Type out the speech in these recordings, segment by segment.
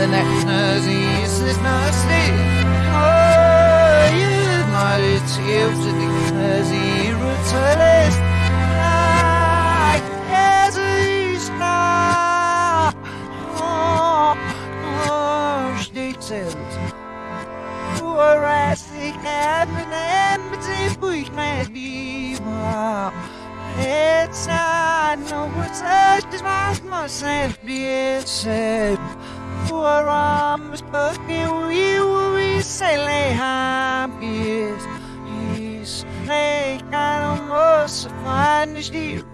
the next mercy is mercy Oh, you might it's gift to the mercy as is Oh, oh, it's I know what's up, this myself be said your arms, but you, you will sailing happiest. He's like an almost fine as you.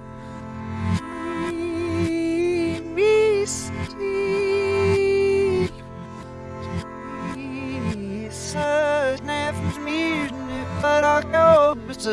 But I go, but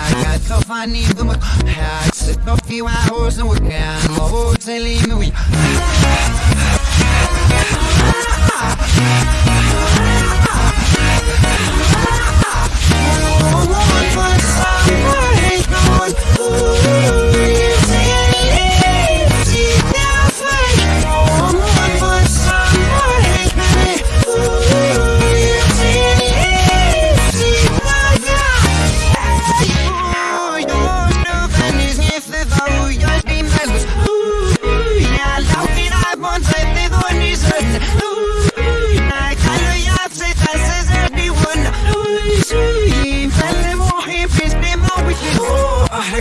I got the funny my hat sit a few hours and we can hotel in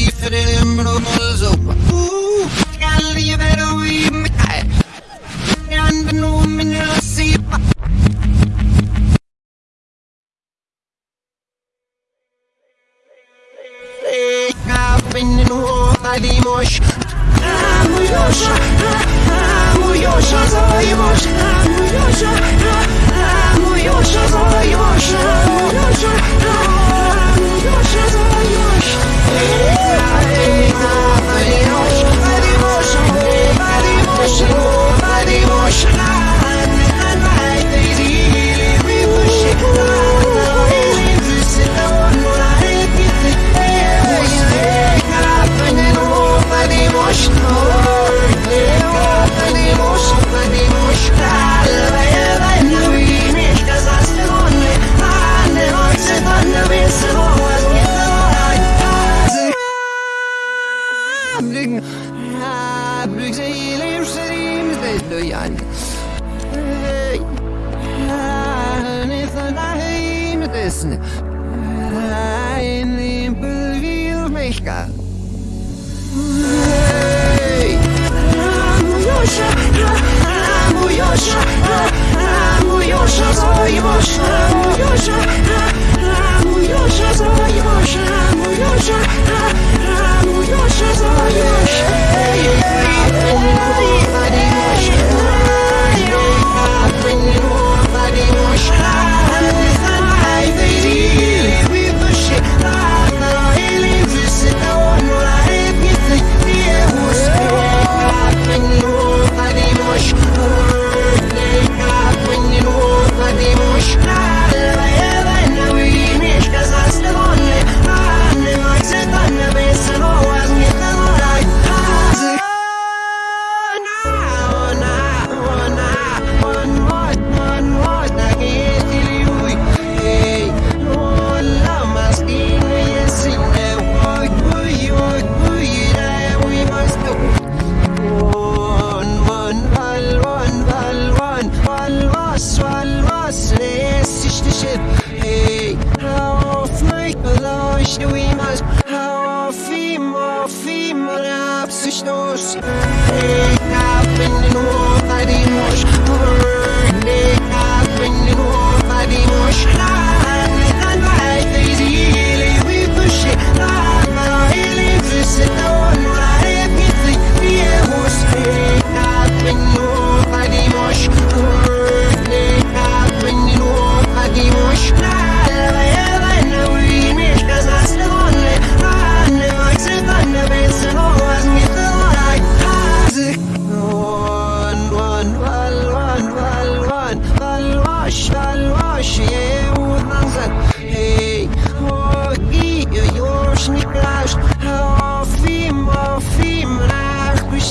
We fit it in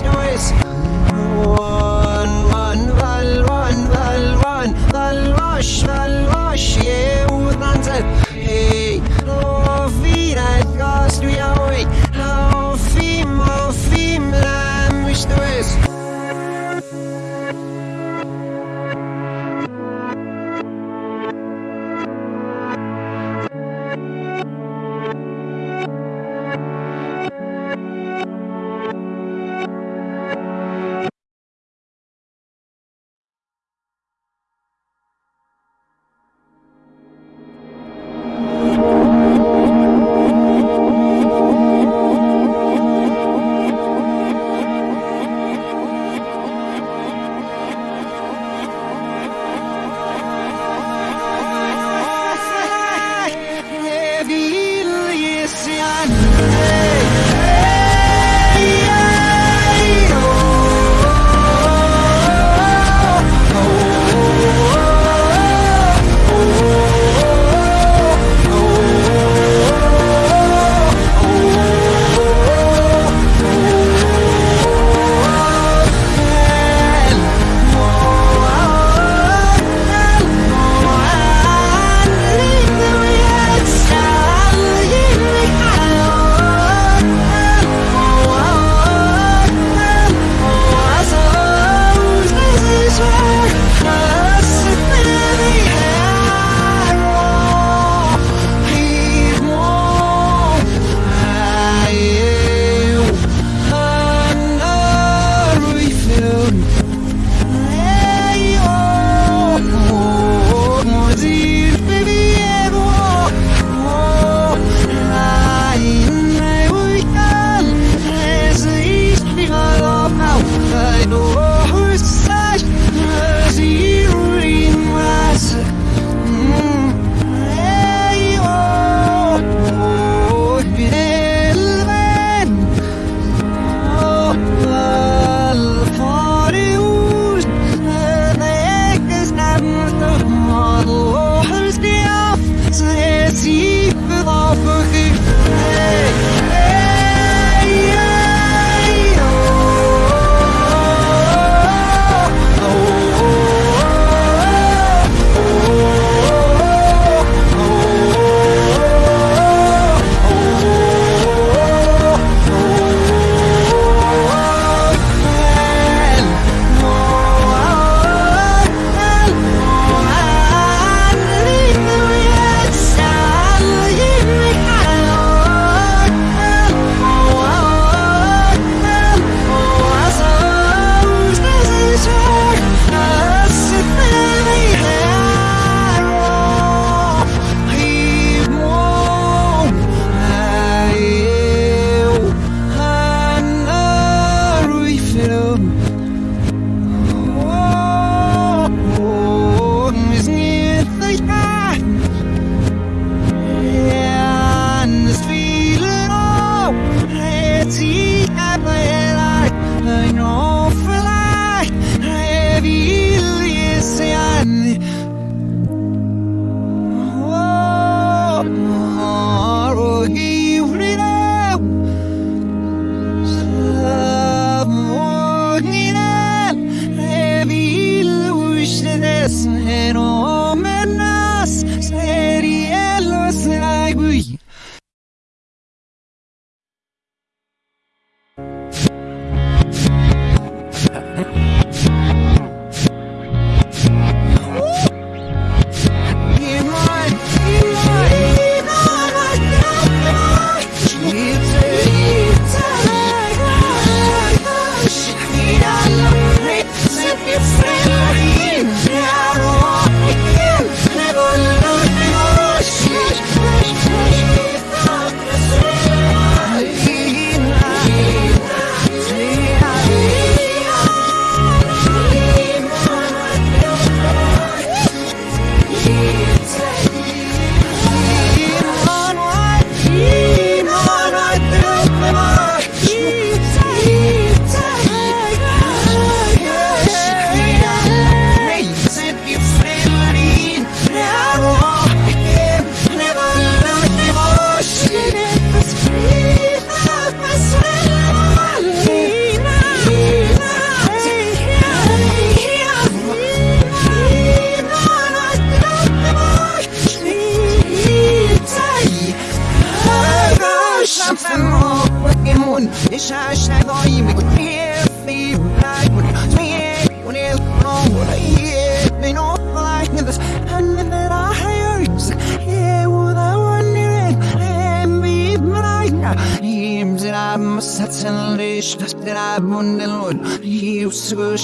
noise.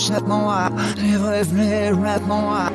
échappe-moi, les rêves, les rap moi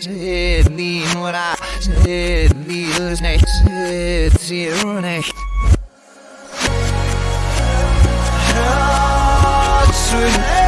Sit, what I said, leave us next, sit, zero next. Steht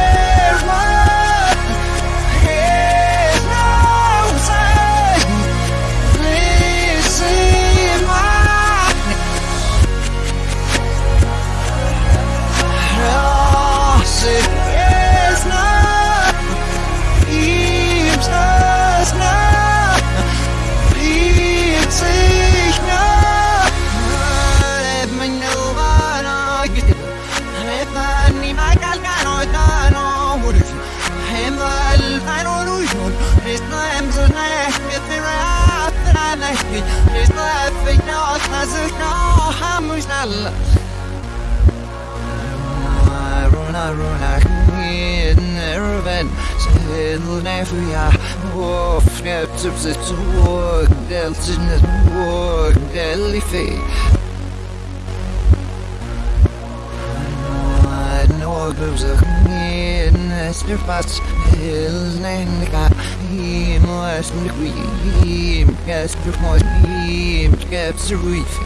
nefria Of neptup se tuog Del sinnes tuog Del ife Nådus of in Ester fast Hils nenka Him mos Him Skeps ruif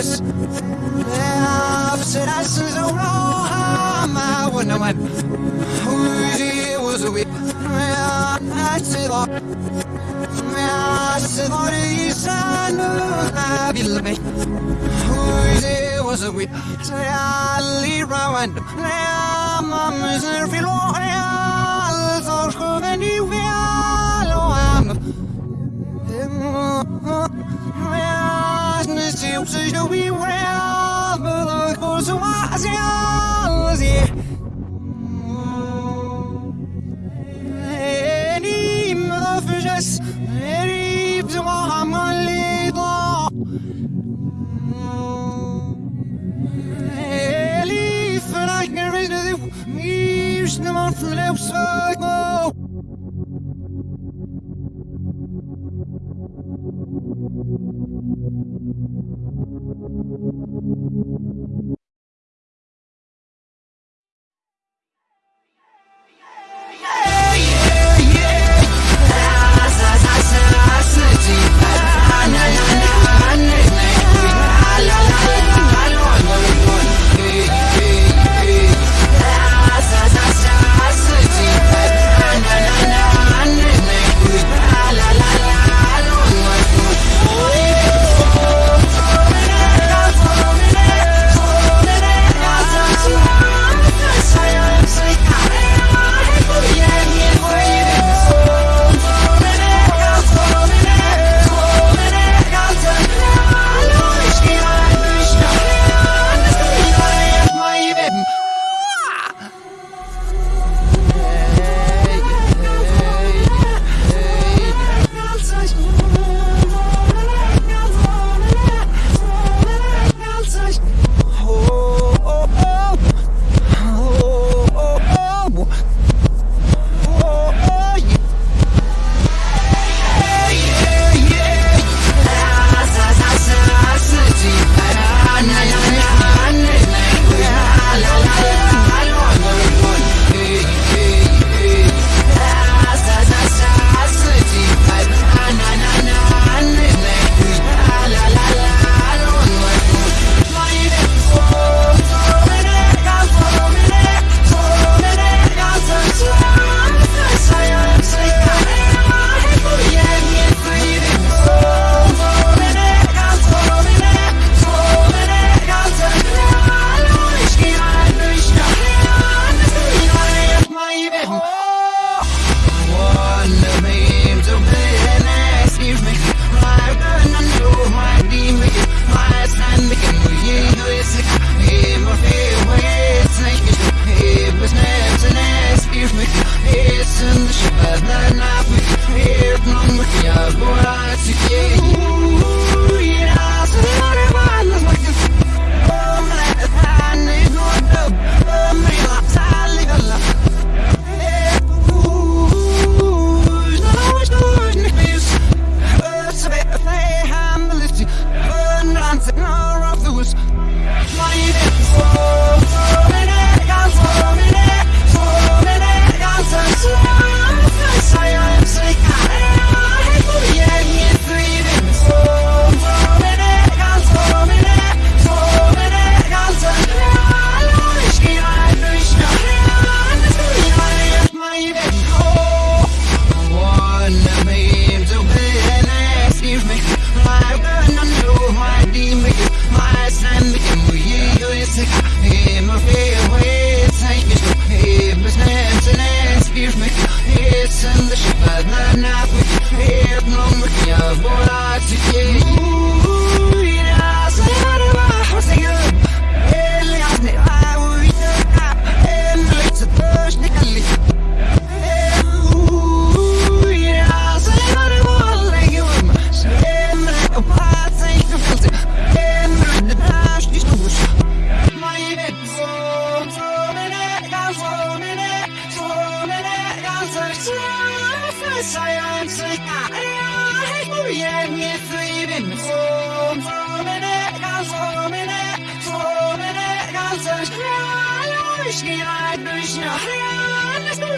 Аз Абсен аз заурам ما ونوان وجي وزوي ما نسيضا ما سيضا لسان ما بالمي وجي وزوي تعالي روان لا ممزر في الوان 只因为。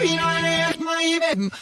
Thank